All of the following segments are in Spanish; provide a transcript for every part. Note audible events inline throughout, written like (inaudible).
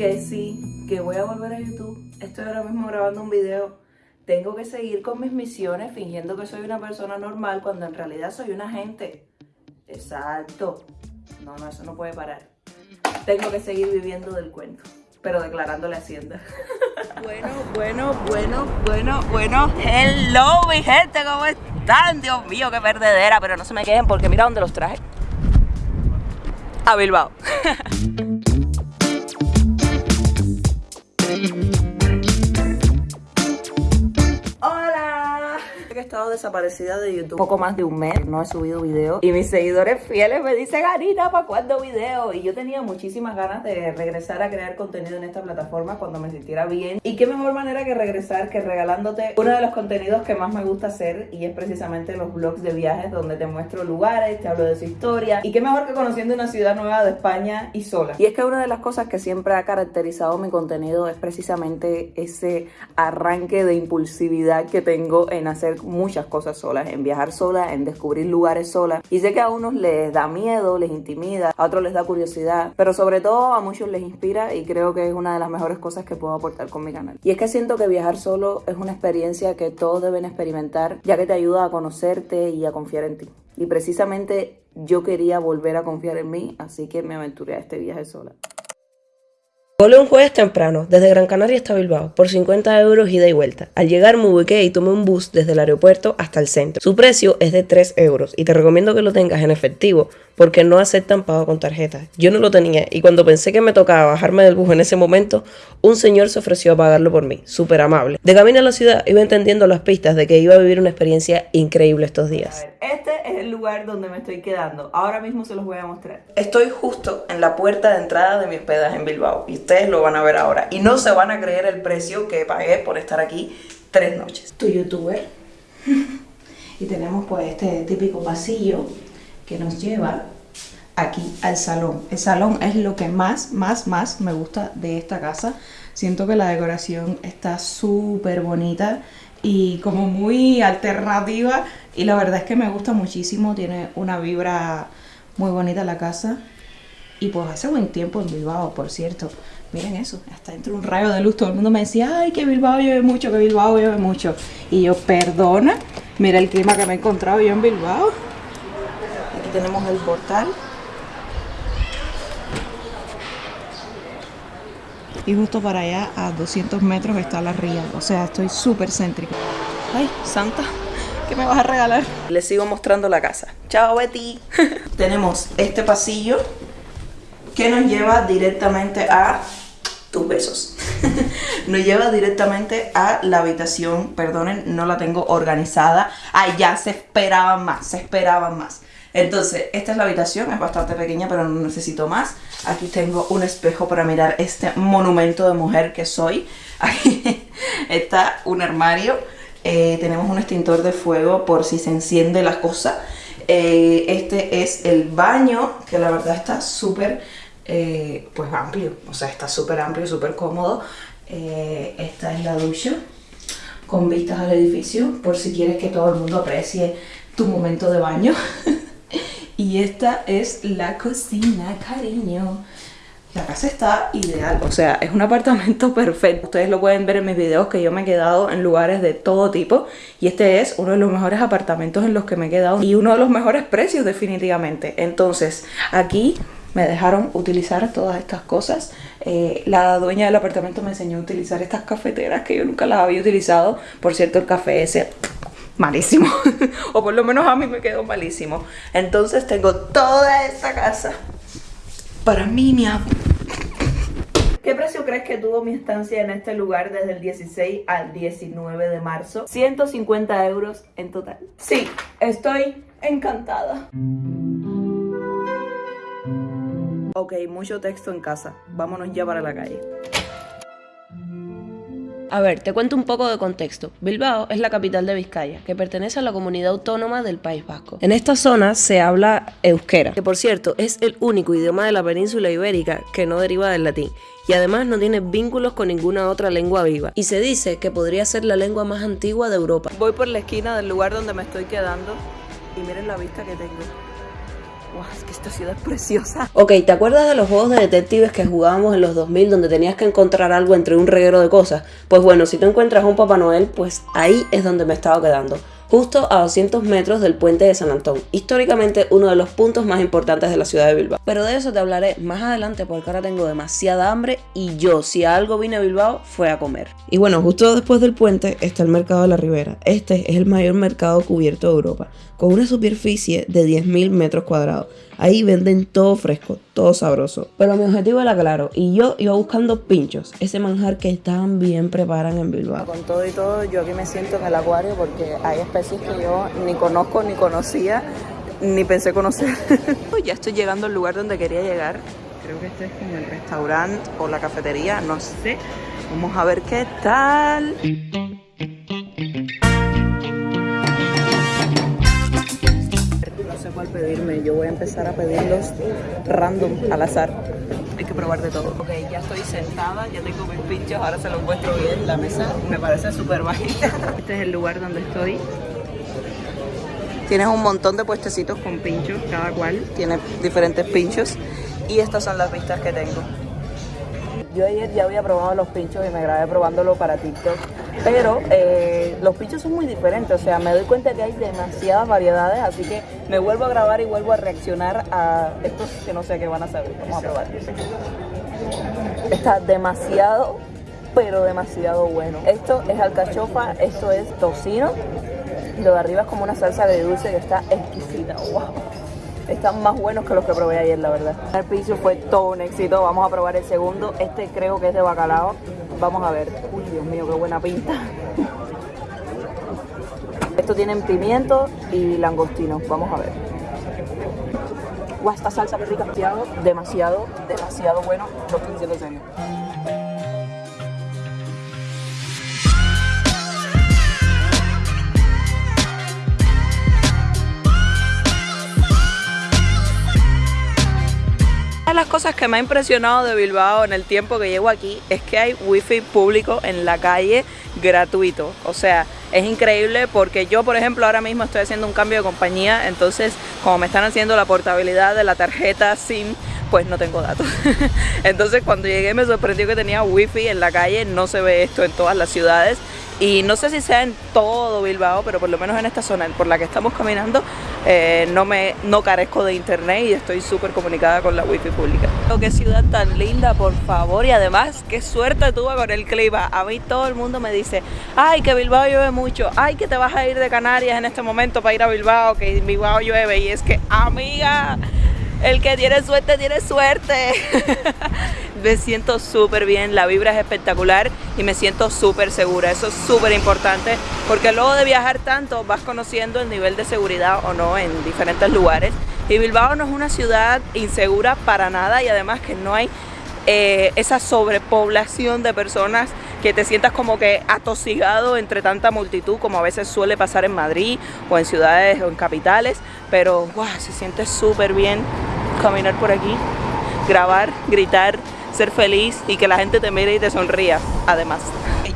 que sí, que voy a volver a YouTube. Estoy ahora mismo grabando un video. Tengo que seguir con mis misiones fingiendo que soy una persona normal cuando en realidad soy una gente. Exacto. No, no, eso no puede parar. Tengo que seguir viviendo del cuento, pero declarándole Hacienda. (laughs) Bueno, bueno, bueno, bueno, bueno. Hello, mi gente, ¿cómo están? Dios mío, qué perdedera, pero no se me queden porque mira dónde los traje. A Bilbao. (laughs) estado desaparecida de YouTube poco más de un mes, no he subido video y mis seguidores fieles me dicen, Anita, ¿para cuándo video? Y yo tenía muchísimas ganas de regresar a crear contenido en esta plataforma cuando me sintiera bien y qué mejor manera que regresar que regalándote uno de los contenidos que más me gusta hacer y es precisamente los vlogs de viajes donde te muestro lugares, te hablo de su historia y qué mejor que conociendo una ciudad nueva de España y sola. Y es que una de las cosas que siempre ha caracterizado mi contenido es precisamente ese arranque de impulsividad que tengo en hacer muchas cosas solas, en viajar sola, en descubrir lugares sola. Y sé que a unos les da miedo, les intimida, a otros les da curiosidad, pero sobre todo a muchos les inspira y creo que es una de las mejores cosas que puedo aportar con mi canal. Y es que siento que viajar solo es una experiencia que todos deben experimentar, ya que te ayuda a conocerte y a confiar en ti. Y precisamente yo quería volver a confiar en mí, así que me aventuré a este viaje sola. Volé un jueves temprano, desde Gran Canaria hasta Bilbao, por 50 euros ida y vuelta. Al llegar me ubiqué y tomé un bus desde el aeropuerto hasta el centro. Su precio es de 3 euros y te recomiendo que lo tengas en efectivo porque no aceptan pago con tarjeta. Yo no lo tenía y cuando pensé que me tocaba bajarme del bus en ese momento, un señor se ofreció a pagarlo por mí, súper amable. De camino a la ciudad iba entendiendo las pistas de que iba a vivir una experiencia increíble estos días. este es el lugar donde me estoy quedando. Ahora mismo se los voy a mostrar. Estoy justo en la puerta de entrada de mi hospedaje en Bilbao y ustedes lo van a ver ahora. Y no se van a creer el precio que pagué por estar aquí tres noches. Tu youtuber. (laughs) y tenemos pues este típico pasillo que nos lleva aquí al salón. El salón es lo que más, más, más me gusta de esta casa. Siento que la decoración está súper bonita y como muy alternativa y la verdad es que me gusta muchísimo, tiene una vibra muy bonita la casa y pues hace buen tiempo en Bilbao, por cierto. Miren eso, hasta dentro un rayo de luz, todo el mundo me decía, ay, que Bilbao llueve mucho, que Bilbao llueve mucho. Y yo, perdona, mira el clima que me he encontrado yo en Bilbao tenemos el portal. Y justo para allá, a 200 metros, está la ría. O sea, estoy súper céntrica. Ay, Santa, ¿qué me vas a regalar? Les sigo mostrando la casa. Chao, Betty. (laughs) tenemos este pasillo que nos lleva directamente a tus besos. (laughs) nos lleva directamente a la habitación, perdonen, no la tengo organizada. Ay, ya, se esperaban más, se esperaban más. Entonces, esta es la habitación, es bastante pequeña pero no necesito más. Aquí tengo un espejo para mirar este monumento de mujer que soy. (laughs) Aquí está un armario, eh, tenemos un extintor de fuego por si se enciende la cosa. Eh, este es el baño, que la verdad está súper eh, pues amplio, o sea, está súper amplio, súper cómodo. esta es la ducha con vistas al edificio, por si quieres que todo el mundo aprecie tu momento de baño. (laughs) Y esta es la cocina, cariño. La casa está ideal, o sea, es un apartamento (laughs) perfecto. Ustedes lo pueden ver en mis videos que yo me he quedado en lugares de todo tipo. Y este es uno de los mejores apartamentos en los que me he quedado. Y uno de los mejores precios definitivamente. Entonces, aquí me dejaron utilizar todas estas cosas. Eh, la dueña del apartamento me enseñó a utilizar estas cafeteras que yo nunca las había utilizado. Por cierto, el café ese malísimo. (laughs) o por lo menos a mí me quedó malísimo. Entonces tengo toda esta casa para mí, mi amor. ¿Qué precio crees que tuvo mi estancia en este lugar desde el 16 al 19 de marzo? 150 euros en total. Sí, estoy encantada. Ok, mucho texto en casa. Vámonos ya para la calle. A ver, te cuento un poco de contexto. Bilbao es la capital de Vizcaya, que pertenece a la comunidad autónoma del País Vasco. En esta zona se habla euskera, que por cierto es el único idioma de la península ibérica que no deriva del latín y además no tiene vínculos con ninguna otra lengua viva. Y se dice que podría ser la lengua más antigua de Europa. Voy por la esquina del lugar donde me estoy quedando y miren la vista que tengo. Wow, es que esta ciudad es preciosa. Ok, ¿te acuerdas de los juegos de detectives que jugábamos en los 2000 donde tenías que encontrar algo entre un reguero de cosas? Pues bueno, si tú encuentras un Papá Noel, pues ahí es donde me estaba quedando justo a 200 metros del puente de San Antón, históricamente uno de los puntos más importantes de la ciudad de Bilbao. Pero de eso te hablaré más adelante porque ahora tengo demasiada hambre y yo, si algo vine a Bilbao, fue a comer. Y bueno, justo después del puente está el mercado de la Ribera. Este es el mayor mercado cubierto de Europa, con una superficie de 10.000 metros cuadrados. Ahí venden todo fresco, todo sabroso. Pero mi objetivo era claro y yo iba buscando pinchos, ese manjar que tan bien preparan en Bilbao. Con todo y todo, yo aquí me siento en el acuario porque hay especies que yo ni conozco ni conocía ni pensé conocer. (laughs) ya estoy llegando al lugar donde quería llegar. Creo que este es como el restaurante o la cafetería, no sé. Vamos a ver qué tal. Pedirme. Yo voy a empezar a pedirlos random, al azar. Hay que probar de todo. Ok, ya estoy sentada, ya tengo mis pinchos, ahora se los muestro bien. La mesa me parece súper bajita. (laughs) Este es el lugar donde estoy. Tienes un montón de puestecitos con pinchos, cada cual tiene diferentes pinchos. Y estas son las vistas que tengo. Yo ayer ya había probado los pinchos y me grabé probándolo para TikTok, pero eh, los pinchos son muy diferentes, o sea, me doy cuenta que hay demasiadas variedades, así que me vuelvo a grabar y vuelvo a reaccionar a estos que no sé qué van a saber. Vamos a probar. Está demasiado, pero demasiado bueno. Esto es alcachofa, esto es tocino, lo de arriba es como una salsa de dulce que está exquisita. ¡Wow! están más buenos que los que probé ayer, la verdad. El piso fue todo un éxito. Vamos a probar el segundo. Este creo que es de bacalao. Vamos a ver. Uy, Dios mío, qué buena pinta. Esto tienen pimiento y langostino. Vamos a ver. Guau, esta salsa rica, demasiado, demasiado, demasiado bueno. Lo estoy diciendo serio. Las cosas que me ha impresionado de Bilbao en el tiempo que llevo aquí es que hay wifi público en la calle gratuito. O sea, es increíble porque yo, por ejemplo, ahora mismo estoy haciendo un cambio de compañía, entonces como me están haciendo la portabilidad de la tarjeta SIM, pues no tengo datos. (laughs) entonces cuando llegué me sorprendió que tenía wifi en la calle, no se ve esto en todas las ciudades y no sé si sea en todo Bilbao, pero por lo menos en esta zona por la que estamos caminando eh, no, me, no carezco de internet y estoy súper comunicada con la wifi pública. Qué ciudad tan linda, por favor, y además qué suerte tuve con el clima. A mí todo el mundo me dice, ay, que Bilbao llueve mucho, ay, que te vas a ir de Canarias en este momento para ir a Bilbao, que Bilbao llueve, y es que, amiga, el que tiene suerte, tiene suerte. (laughs) me siento súper bien, la vibra es espectacular y me siento súper segura. Eso es súper importante porque luego de viajar tanto vas conociendo el nivel de seguridad o no en diferentes lugares. Y Bilbao no es una ciudad insegura para nada y además que no hay eh, esa sobrepoblación de personas que te sientas como que atosigado entre tanta multitud como a veces suele pasar en Madrid o en ciudades o en capitales pero wow, se siente súper bien caminar por aquí grabar, gritar ser feliz y que la gente te mire y te sonría, además.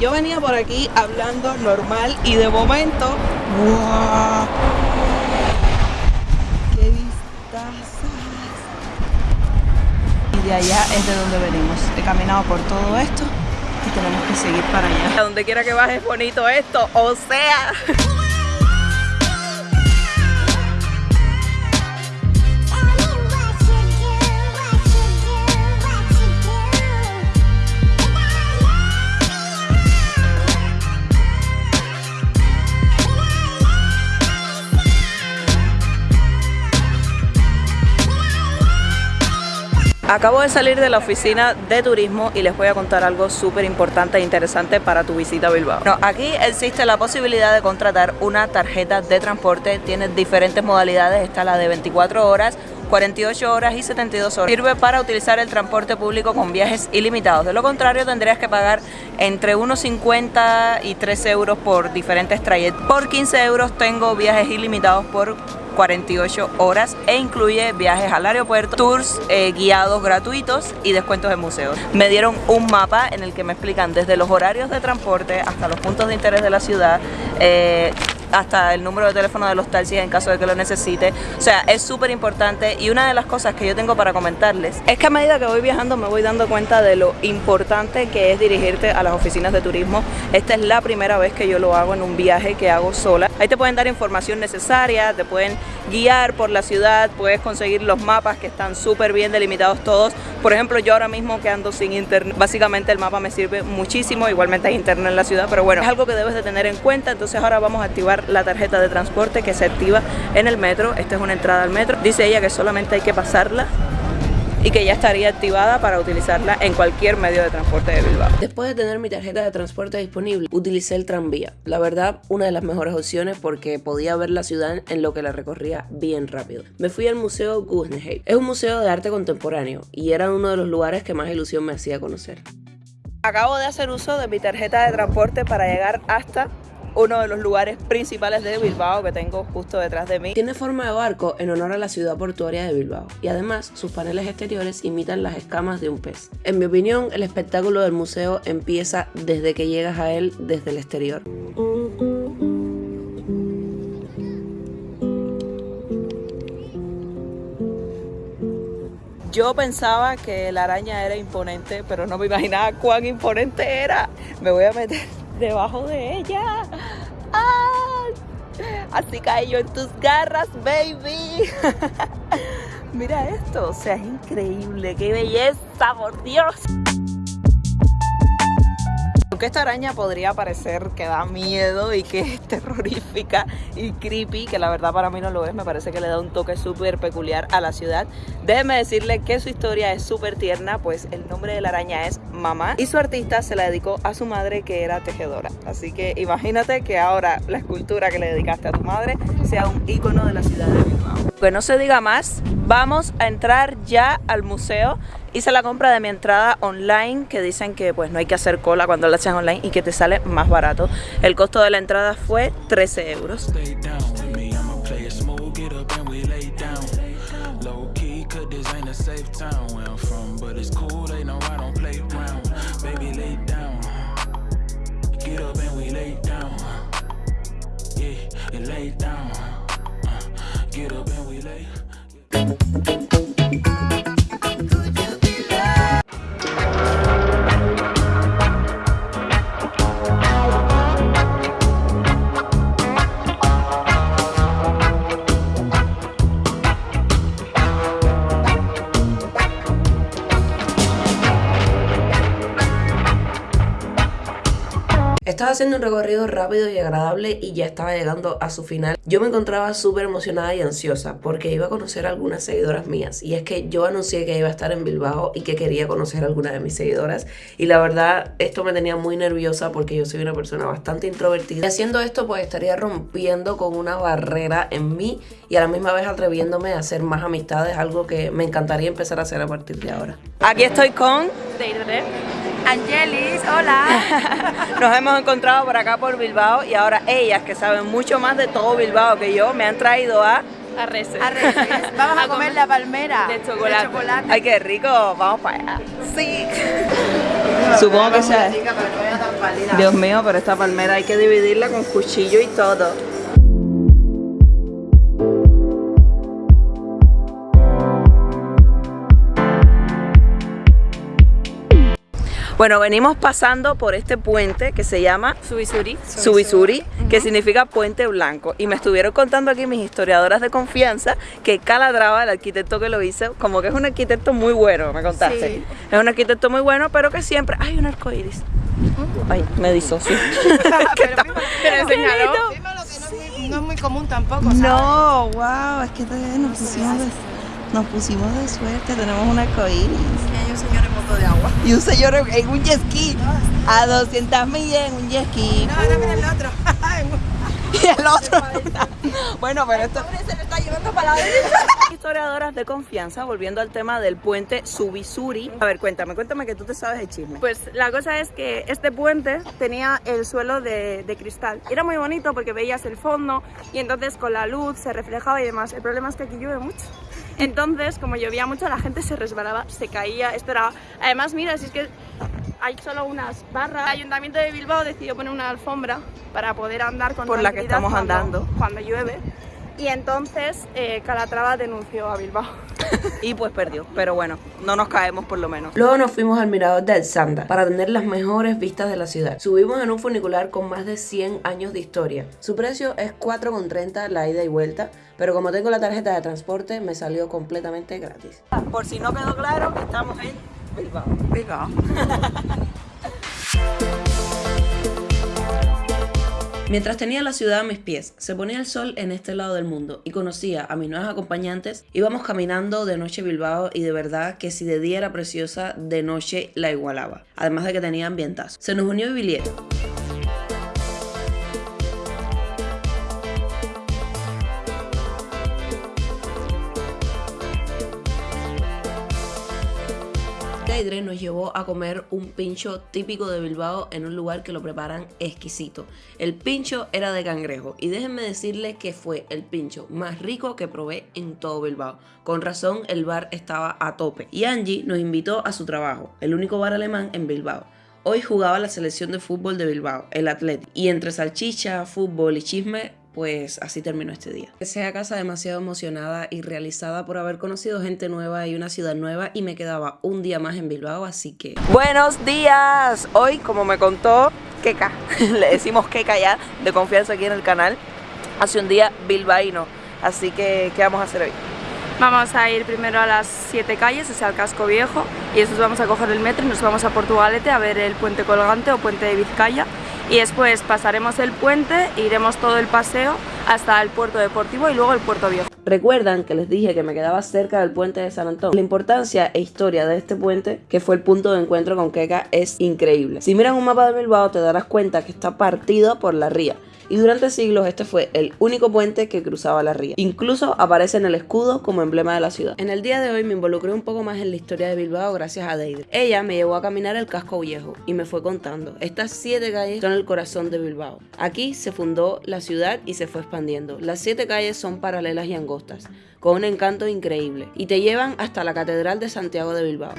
Yo venía por aquí hablando normal y de momento, ¡wow! ¡Qué vistazas! Y de allá es de donde venimos. He caminado por todo esto y tenemos que seguir para allá. A donde quiera que bajes bonito esto, o sea... Acabo de salir de la oficina de turismo y les voy a contar algo súper importante e interesante para tu visita a Bilbao. aquí existe la posibilidad de contratar una tarjeta de transporte, tiene diferentes modalidades, está la de 24 horas, 48 horas y 72 horas. Sirve para utilizar el transporte público con viajes ilimitados. De lo contrario tendrías que pagar entre 1,50 y 3 euros por diferentes trayectos. Por 15 euros tengo viajes ilimitados por 48 horas e incluye viajes al aeropuerto, tours eh, guiados gratuitos y descuentos en museos. Me dieron un mapa en el que me explican desde los horarios de transporte hasta los puntos de interés de la ciudad, eh, hasta el número de teléfono de los taxis en caso de que lo necesite. O sea, es súper importante y una de las cosas que yo tengo para comentarles es que a medida que voy viajando me voy dando cuenta de lo importante que es dirigirte a las oficinas de turismo. Esta es la primera vez que yo lo hago en un viaje que hago sola. Ahí te pueden dar información necesaria, te pueden guiar por la ciudad, puedes conseguir los mapas que están súper bien delimitados todos. Por ejemplo, yo ahora mismo que ando sin internet, básicamente el mapa me sirve muchísimo, igualmente hay internet en la ciudad, pero bueno, es algo que debes de tener en cuenta. Entonces ahora vamos a activar la tarjeta de transporte que se activa en el metro. Esta es una entrada al metro. Dice ella que solamente hay que pasarla y que ya estaría activada para utilizarla en cualquier medio de transporte de Bilbao. Después de tener mi tarjeta de transporte disponible, utilicé el tranvía. La verdad, una de las mejores opciones porque podía ver la ciudad en lo que la recorría bien rápido. Me fui al Museo Guggenheim. Es un museo de arte contemporáneo y era uno de los lugares que más ilusión me hacía conocer. Acabo de hacer uso de mi tarjeta de transporte para llegar hasta uno de los lugares principales de Bilbao que tengo justo detrás de mí. Tiene forma de barco en honor a la ciudad portuaria de Bilbao y además sus paneles exteriores imitan las escamas de un pez. En mi opinión, el espectáculo del museo empieza desde que llegas a él desde el exterior. Yo pensaba que la araña era imponente, pero no me imaginaba cuán imponente era. Me voy a meter debajo de ella. ¡Ah! Así caí yo en tus garras, baby. (laughs) Mira esto, o sea, es increíble, qué belleza, por Dios. Esta araña podría parecer que da miedo y que es (laughs) terrorífica y creepy, que la verdad para mí no lo es, me parece que le da un toque súper peculiar a la ciudad. Déjeme decirle que su historia es súper tierna, pues el nombre de la araña es Mamá y su artista se la dedicó a su madre que era tejedora. Así que imagínate que ahora la escultura que le dedicaste a tu madre sea un icono de la ciudad de Bilbao. Que no se diga más, vamos a entrar ya al museo. Hice la compra de mi entrada online que dicen que pues no hay que hacer cola cuando la haces online y que te sale más barato. El costo de la entrada fue 13 euros. Get up and we lay. Estaba haciendo un recorrido rápido y agradable y ya estaba llegando a su final. Yo me encontraba súper emocionada y ansiosa porque iba a conocer a algunas seguidoras mías. Y es que yo anuncié que iba a estar en Bilbao y que quería conocer a algunas de mis seguidoras. Y la verdad, esto me tenía muy nerviosa porque yo soy una persona bastante introvertida. Y haciendo esto, pues estaría rompiendo con una barrera en mí y a la misma vez atreviéndome a hacer más amistades, algo que me encantaría empezar a hacer a partir de ahora. Aquí estoy con Angelis, hola. (laughs) Nos hemos encontrado por acá por Bilbao y ahora ellas que saben mucho más de todo Bilbao que yo me han traído a Arreces. (laughs) Vamos a, comer la palmera de chocolate. Ay, qué rico. Vamos para allá. Sí. (laughs) Supongo que sea. Dios mío, pero esta palmera hay que dividirla con cuchillo y todo. Bueno, venimos pasando por este puente que se llama Subisuri, Subisuri, que significa puente blanco. Y me estuvieron contando aquí mis historiadoras de confianza que Calatrava, el arquitecto que lo hizo, como que es un arquitecto muy bueno, me contaste. Es un arquitecto muy bueno, pero que siempre hay un arco iris. Ay, me disocio. (laughs) (laughs) pero, pero, no es muy común tampoco, ¿sabes? No, wow, es que pusimos, de, nos pusimos de suerte, tenemos un arco iris. Y hay un señor en moto de agua. Y un señor en un jet ski, a 200 millas en un jet ski. No, no, mira el otro. (laughs) (laughs) y el otro. (laughs) bueno, pero esto... se lo está llevando para la derecha. Historiadoras de confianza, volviendo al tema del puente Subisuri. A ver, cuéntame, cuéntame que tú te sabes el chisme. Pues la cosa es que este puente tenía el suelo de, de cristal. Era muy bonito porque veías el fondo y entonces con la luz se reflejaba y demás. El problema es que aquí llueve mucho. Entonces, como llovía mucho, la gente se resbalaba, se caía. Esto era... Además, mira, si es que hay solo unas barras. El Ayuntamiento de Bilbao decidió poner una alfombra para poder andar con Por la que estamos cuando- andando. Cuando llueve. Y entonces eh, Calatrava denunció a Bilbao. (laughs) Y pues perdió, pero bueno, no nos caemos por lo menos. Luego nos fuimos al mirador de Alzanda para tener las mejores vistas de la ciudad. Subimos en un funicular con más de 100 años de historia. Su precio es 4,30 la ida y vuelta, pero como tengo la tarjeta de transporte me salió completamente gratis. Por si no quedó claro, estamos en Bilbao. Bilbao. (laughs) Mientras tenía la ciudad a mis pies, se ponía el sol en este lado del mundo y conocía a mis nuevos acompañantes, íbamos caminando de noche Bilbao y de verdad que si de día era preciosa, de noche la igualaba, además de que tenía ambientazo. Se nos unió Biliet. Deidre nos llevó a comer un pincho típico de Bilbao en un lugar que lo preparan exquisito. El pincho era de cangrejo y déjenme decirles que fue el pincho más rico que probé en todo Bilbao. Con razón el bar estaba a tope y Angie nos invitó a su trabajo, el único bar alemán en Bilbao. Hoy jugaba la selección de fútbol de Bilbao, el Athletic, y entre salchicha, fútbol y chisme pues así terminó este día. Llegué a casa demasiado emocionada y realizada por haber conocido gente nueva y una ciudad nueva y me quedaba un día más en Bilbao, así que... Buenos días. Hoy, como me contó Keka, (laughs) le decimos Keka ya, de confianza aquí en el canal, hace un día bilbaíno. Así que, ¿qué vamos a hacer hoy? Vamos a ir primero a las siete calles, o sea, al casco viejo, y después vamos a coger el metro y nos vamos a Portugalete a ver el puente colgante o puente de Vizcaya. Y después pasaremos el puente, iremos todo el paseo hasta el puerto deportivo y luego el puerto viejo. Recuerdan que les dije que me quedaba cerca del puente de San Antón. La importancia e historia de este puente, que fue el punto de encuentro con Keka, es increíble. Si miran un mapa de Bilbao te darás cuenta que está partido por la ría. Y durante siglos este fue el único puente que cruzaba la ría. Incluso aparece en el escudo como emblema de la ciudad. En el día de hoy me involucré un poco más en la historia de Bilbao gracias a Deidre. Ella me llevó a caminar el casco viejo y me fue contando. Estas siete calles son el corazón de Bilbao. Aquí se fundó la ciudad y se fue expandiendo. Las siete calles son paralelas y angostas, con un encanto increíble, y te llevan hasta la Catedral de Santiago de Bilbao.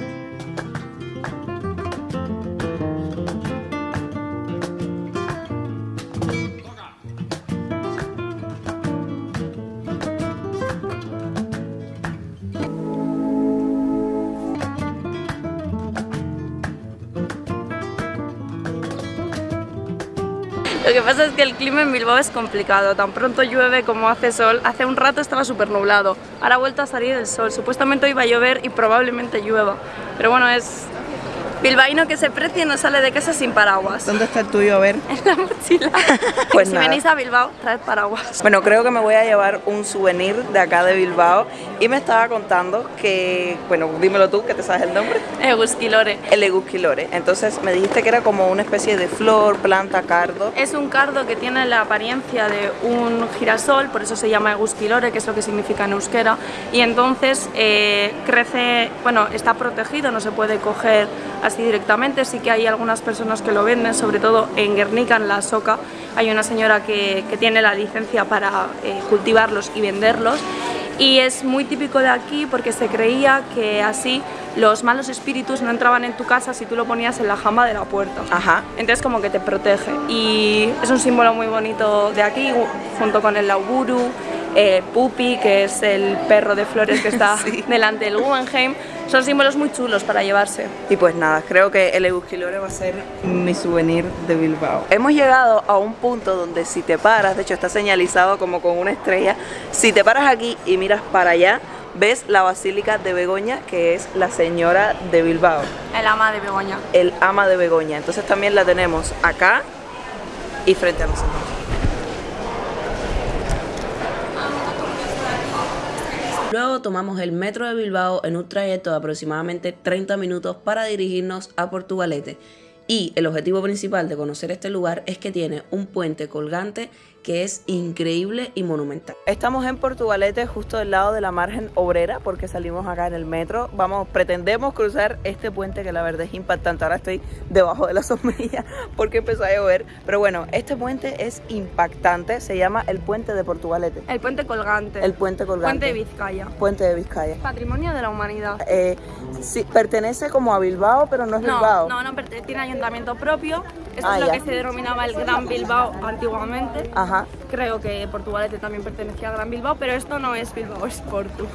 Lo que pasa es que el clima en Bilbao es complicado, tan pronto llueve como hace sol. Hace un rato estaba súper nublado, ahora ha vuelto a salir el sol. Supuestamente hoy va a llover y probablemente llueva, pero bueno, es bilbaíno que se precie no sale de casa sin paraguas. ¿Dónde está el tuyo? A ver. (laughs) En la mochila. (laughs) Pues si nada. venís a Bilbao, traed paraguas. Bueno, creo que me voy a llevar un souvenir de acá de Bilbao y me estaba contando que, bueno, dímelo tú, que te sabes el nombre. Egusquilore. El Egusquilore. Entonces me dijiste que era como una especie de flor, planta, cardo. Es un cardo que tiene la apariencia de un girasol, por eso se llama Egusquilore, que es lo que significa en euskera. Y entonces eh, crece, bueno, está protegido, no se puede coger así directamente. Sí que hay algunas personas que lo venden, sobre todo en Guernica, en la Soca. Hay una señora que, que tiene la licencia para eh, cultivarlos y venderlos. Y es muy típico de aquí porque se creía que así los malos espíritus no entraban en tu casa si tú lo ponías en la jamba de la puerta. Ajá. Entonces como que te protege y es un símbolo muy bonito de aquí junto con el Lauburu, eh, Pupi que es el perro de flores que está (laughs) Sí. delante del Guggenheim. Son símbolos muy chulos para llevarse. Y pues nada, creo que el Egusquilore va a ser mi souvenir de Bilbao. Hemos llegado a un punto donde si te paras, de hecho está señalizado como con una estrella, si te paras aquí y miras para allá, ves la Basílica de Begoña, que es la señora de Bilbao, El ama de Begoña. el ama de Begoña. Entonces también la tenemos acá y frente a nosotros. Luego tomamos el metro de Bilbao en un trayecto de aproximadamente 30 minutos para dirigirnos a Portugalete. Y el objetivo principal de conocer este lugar es que tiene un puente colgante que es increíble y monumental. Estamos en Portugalete, justo del lado de la margen obrera, porque salimos acá en el metro. Vamos, pretendemos cruzar este puente que la verdad es impactante. Ahora estoy debajo de la (laughs) sombrilla porque empezó a llover. Pero bueno, este puente es impactante. Se llama el puente de Portugalete. El puente colgante. El puente colgante. Puente de Vizcaya. Puente de Vizcaya. Patrimonio de la humanidad. Eh, sí, pertenece como a Bilbao, pero no es Bilbao. No, no, tiene ayuntamiento propio. Esto ah, es lo que se denominaba el Gran Bilbao antiguamente. Ajá. Creo que Portugalete también pertenecía a Gran Bilbao, pero esto no es Bilbao, es Porto.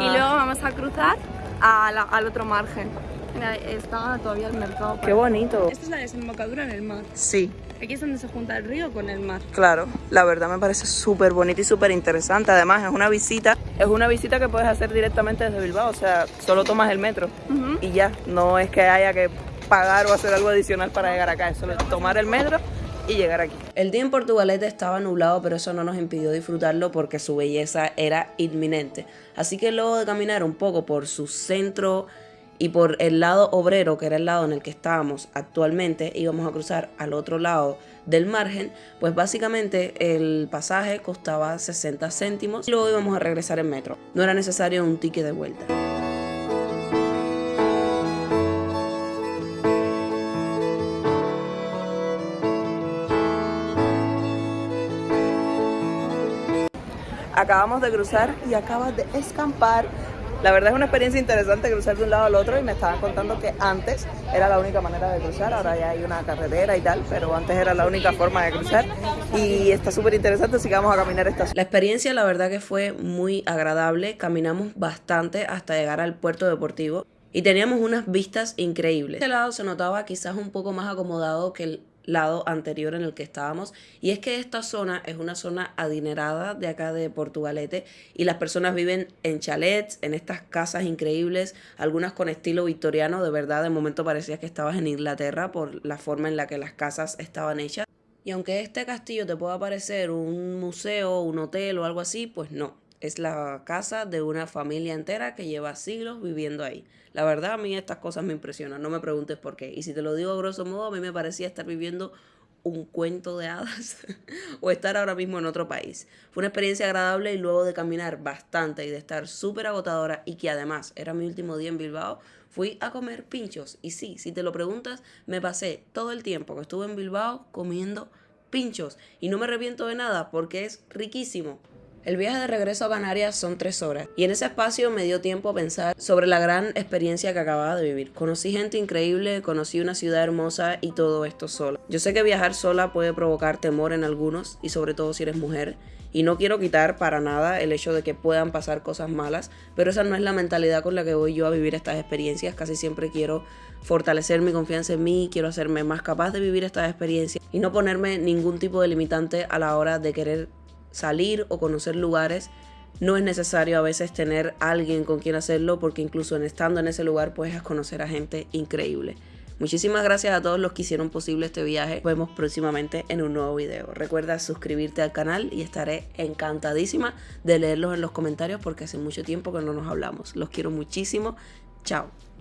Y luego vamos a cruzar al otro margen. Mira, está todavía el mercado. Qué bonito. Esta es la desembocadura en el mar. Sí. Aquí es donde se junta el río con el mar. Claro, la verdad me parece súper bonito y súper interesante. Además, es una visita, es una visita que puedes hacer directamente desde Bilbao. O sea, solo tomas el metro y ya. No es que haya que pagar o hacer algo adicional para llegar acá. Es solo tomar el metro y llegar aquí. El día en Portugalete estaba nublado, pero eso no nos impidió disfrutarlo porque su belleza era inminente. Así que luego de caminar un poco por su centro y por el lado obrero, que era el lado en el que estábamos actualmente, íbamos a cruzar al otro lado del margen, pues básicamente el pasaje costaba 60 céntimos y luego íbamos a regresar en metro. No era necesario un ticket de vuelta. Acabamos de cruzar y acabas de escampar. La verdad es una experiencia interesante cruzar de un lado al otro y me estaban contando que antes era la única manera de cruzar, ahora ya hay una carretera y tal, pero antes era la única forma de cruzar y está súper interesante, así que vamos a caminar esta La experiencia la verdad que fue muy agradable, caminamos bastante hasta llegar al puerto deportivo y teníamos unas vistas increíbles. Este lado se notaba quizás un poco más acomodado que el lado anterior en el que estábamos. Y es que esta zona es una zona adinerada de acá de Portugalete y las personas viven en chalets, en estas casas increíbles, algunas con estilo victoriano, de verdad de momento parecía que estabas en Inglaterra por la forma en la que las casas estaban hechas. Y aunque este castillo te pueda parecer un museo, un hotel o algo así, pues no, es la casa de una familia entera que lleva siglos viviendo ahí. La verdad, a mí estas cosas me impresionan, no me preguntes por qué. Y si te lo digo a grosso modo, a mí me parecía estar viviendo un cuento de hadas (laughs) o estar ahora mismo en otro país. Fue una experiencia agradable y luego de caminar bastante y de estar súper agotadora y que además era mi último día en Bilbao, fui a comer pinchos. Y sí, si te lo preguntas, me pasé todo el tiempo que estuve en Bilbao comiendo pinchos y no me arrepiento de nada porque es riquísimo. El viaje de regreso a Canarias son tres horas y en ese espacio me dio tiempo a pensar sobre la gran experiencia que acababa de vivir. Conocí gente increíble, conocí una ciudad hermosa y todo esto sola. Yo sé que viajar sola puede provocar temor en algunos y sobre todo si eres mujer y no quiero quitar para nada el hecho de que puedan pasar cosas malas, pero esa no es la mentalidad con la que voy yo a vivir estas experiencias. Casi siempre quiero fortalecer mi confianza en mí, quiero hacerme más capaz de vivir estas experiencias y no ponerme ningún tipo de limitante a la hora de querer salir o conocer lugares, no es necesario a veces tener alguien con quien hacerlo porque incluso en estando en ese lugar puedes conocer a gente increíble. Muchísimas gracias a todos los que hicieron posible este viaje. Nos vemos próximamente en un nuevo video. Recuerda suscribirte al canal y estaré encantadísima de leerlos en los comentarios porque hace mucho tiempo que no nos hablamos. Los quiero muchísimo. Chao.